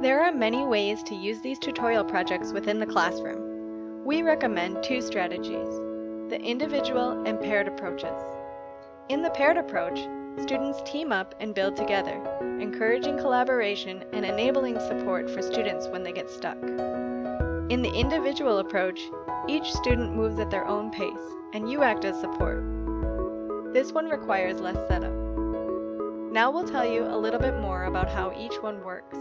There are many ways to use these tutorial projects within the classroom. We recommend two strategies, the individual and paired approaches. In the paired approach, students team up and build together, encouraging collaboration and enabling support for students when they get stuck. In the individual approach, each student moves at their own pace, and you act as support. This one requires less setup. Now we'll tell you a little bit more about how each one works.